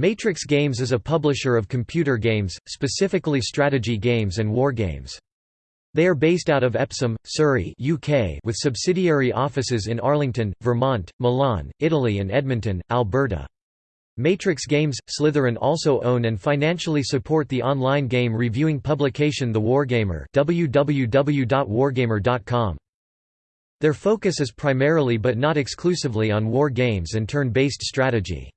Matrix Games is a publisher of computer games, specifically strategy games and war games. They are based out of Epsom, Surrey UK with subsidiary offices in Arlington, Vermont, Milan, Italy and Edmonton, Alberta. Matrix Games, Slitherine also own and financially support the online game reviewing publication The Wargamer www.wargamer.com. Their focus is primarily but not exclusively on war games and turn-based strategy.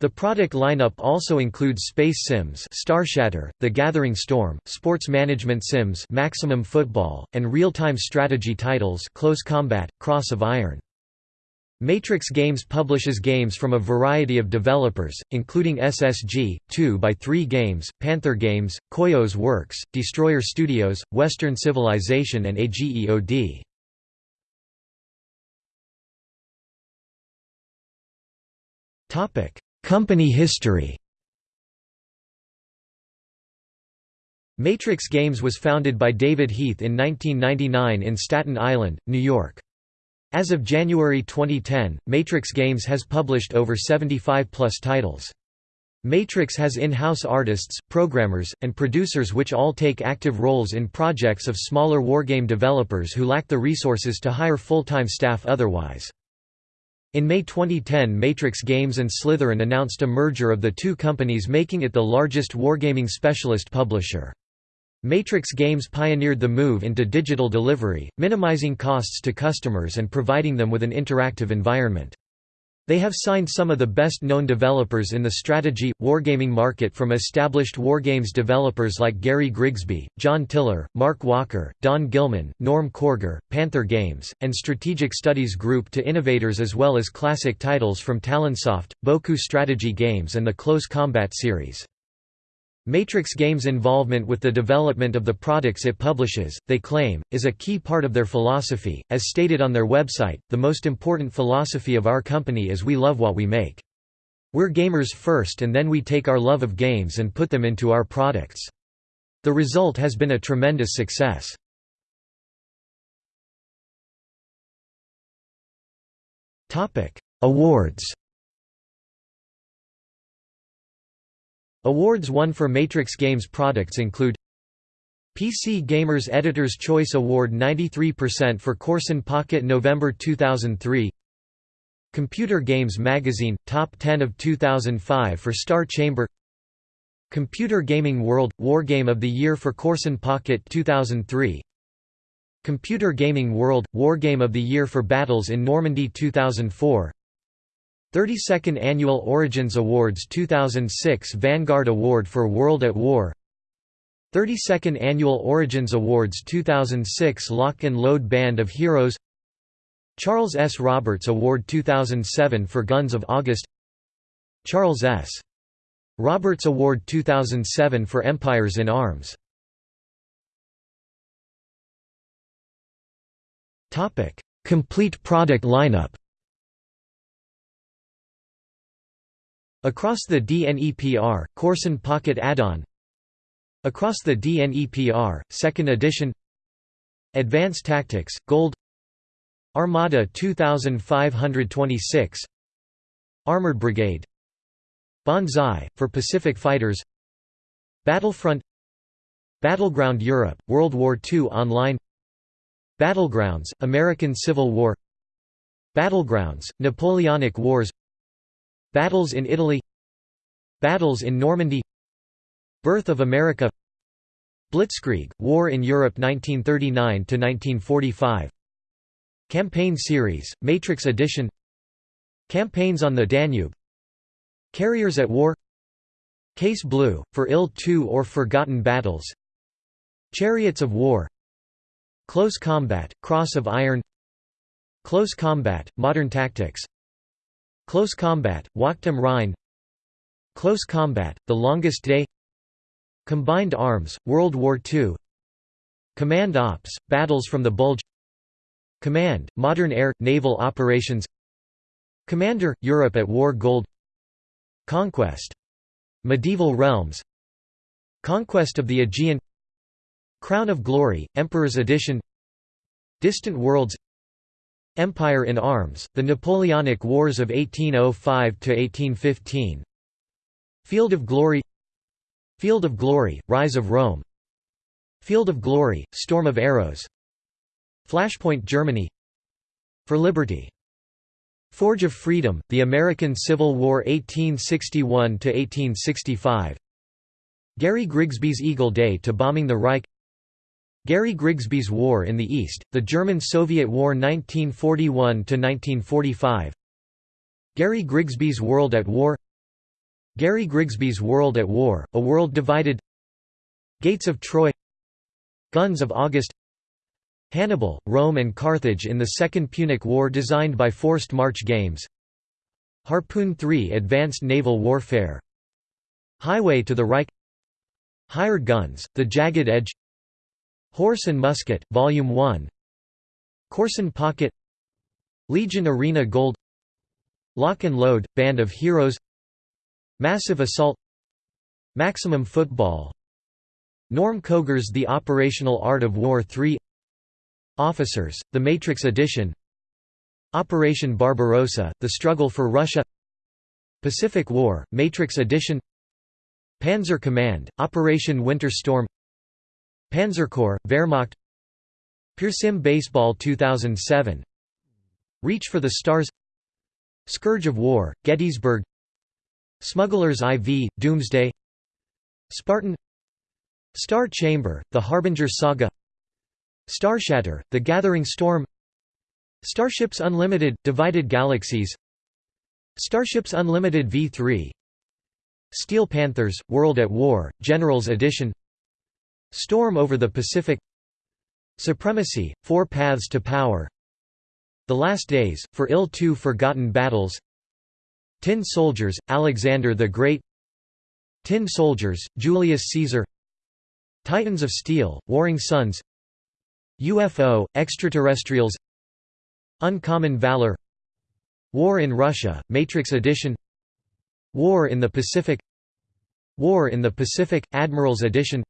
The product lineup also includes Space Sims Starshatter, The Gathering Storm, Sports Management Sims Maximum Football, and real-time strategy titles Close Combat, Cross of Iron. Matrix Games publishes games from a variety of developers, including SSG, 2x3 Games, Panther Games, Koios Works, Destroyer Studios, Western Civilization and AGEOD. Topic Company history Matrix Games was founded by David Heath in 1999 in Staten Island, New York. As of January 2010, Matrix Games has published over 75-plus titles. Matrix has in-house artists, programmers, and producers which all take active roles in projects of smaller wargame developers who lack the resources to hire full-time staff otherwise. In May 2010 Matrix Games and Slitherine announced a merger of the two companies making it the largest wargaming specialist publisher. Matrix Games pioneered the move into digital delivery, minimizing costs to customers and providing them with an interactive environment. They have signed some of the best-known developers in the strategy, wargaming market from established wargames developers like Gary Grigsby, John Tiller, Mark Walker, Don Gilman, Norm Koger, Panther Games, and Strategic Studies Group to innovators as well as classic titles from Talonsoft, Boku Strategy Games and the Close Combat series. Matrix Games' involvement with the development of the products it publishes, they claim, is a key part of their philosophy. As stated on their website, the most important philosophy of our company is we love what we make. We're gamers first and then we take our love of games and put them into our products. The result has been a tremendous success. Awards Awards won for Matrix Games products include PC Gamer's Editor's Choice Award 93% for Korsun Pocket November 2003 Computer Games Magazine – Top 10 of 2005 for Star Chamber Computer Gaming World – Wargame of the Year for Korsun Pocket 2003 Computer Gaming World – Wargame of the Year for Battles in Normandy 2004 32nd Annual Origins Awards 2006 Vanguard Award for World at War. 32nd Annual Origins Awards 2006 Lock and Load Band of Heroes. Charles S. Roberts Award 2007 for Guns of August. Charles S. Roberts Award 2007 for Empires in Arms. Complete product lineup Across the DNEPR, Korsun Pocket Add-on. Across the DNEPR, 2nd edition. Advanced Tactics, Gold. Armada 2526 Armored Brigade. Banzai, for Pacific Fighters. Battlefront. Battleground Europe, World War II Online. Battlegrounds, American Civil War. Battlegrounds, Napoleonic Wars Battles in Italy Battles in Normandy Birth of America Blitzkrieg, War in Europe 1939–1945 Campaign Series, Matrix Edition Campaigns on the Danube Carriers at War Case Blue, for IL-2 or forgotten battles Chariots of War Close Combat, Cross of Iron Close Combat, Modern Tactics Close Combat, Wacht am Rhein Close Combat, The Longest Day. Combined Arms, World War II Command Ops, Battles from the Bulge. Command, Modern Air, Naval Operations. Commander, Europe at War Gold. Conquest. Medieval Realms. Conquest of the Aegean. Crown of Glory, Emperor's Edition. Distant Worlds Empire in Arms, the Napoleonic Wars of 1805–1815 Field of Glory Field of Glory, Rise of Rome. Field of Glory, Storm of Arrows. Flashpoint Germany For Liberty. Forge of Freedom, The American Civil War 1861–1865 Gary Grigsby's Eagle Day to Bombing the Reich Gary Grigsby's War in the East, the German–Soviet War 1941–1945 Gary Grigsby's World at War. Gary Grigsby's World at War, A World Divided. Gates of Troy. Guns of August. Hannibal, Rome and Carthage in the Second Punic War designed by Forced March Games. Harpoon 3 Advanced Naval Warfare. Highway to the Reich. Hired Guns, The Jagged Edge Horse and Musket, Volume 1 Korsun Pocket. Legion Arena Gold. Lock and Load, Band of Heroes. Massive Assault. Maximum Football. Norm Koger's The Operational Art of War 3 Officers, The Matrix Edition. Operation Barbarossa, The Struggle for Russia. Pacific War, Matrix Edition. Panzer Command, Operation Winter Storm Panzerkorps, Wehrmacht PureSim Baseball 2007 Reach for the Stars Scourge of War, Gettysburg Smuggler's IV, Doomsday Spartan Star Chamber, The Harbinger Saga Starshatter, The Gathering Storm Starships Unlimited – Divided Galaxies Starships Unlimited V3 Steel Panthers – World at War, Generals Edition Storm over the Pacific. Supremacy – Four Paths to Power. The Last Days, For IL-2 Forgotten Battles. Tin Soldiers – Alexander the Great. Tin Soldiers – Julius Caesar. Titans of Steel – Warring Suns. UFO, extraterrestrials. Uncommon Valor. War in Russia, Matrix Edition. War in the Pacific. War in the Pacific, Admirals Edition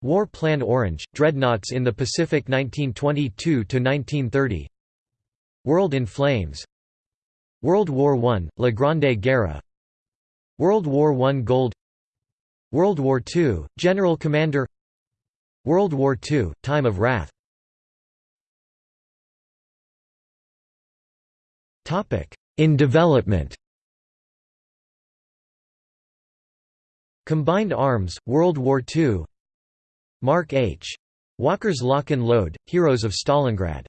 War Plan Orange, Dreadnoughts in the Pacific 1922–1930 World in Flames. World War I, La Grande Guerre World War I Gold. World War II, General Commander. World War II, Time of Wrath. In development. Combined Arms, World War II Mark H. Walker's Lock and Load, Heroes of Stalingrad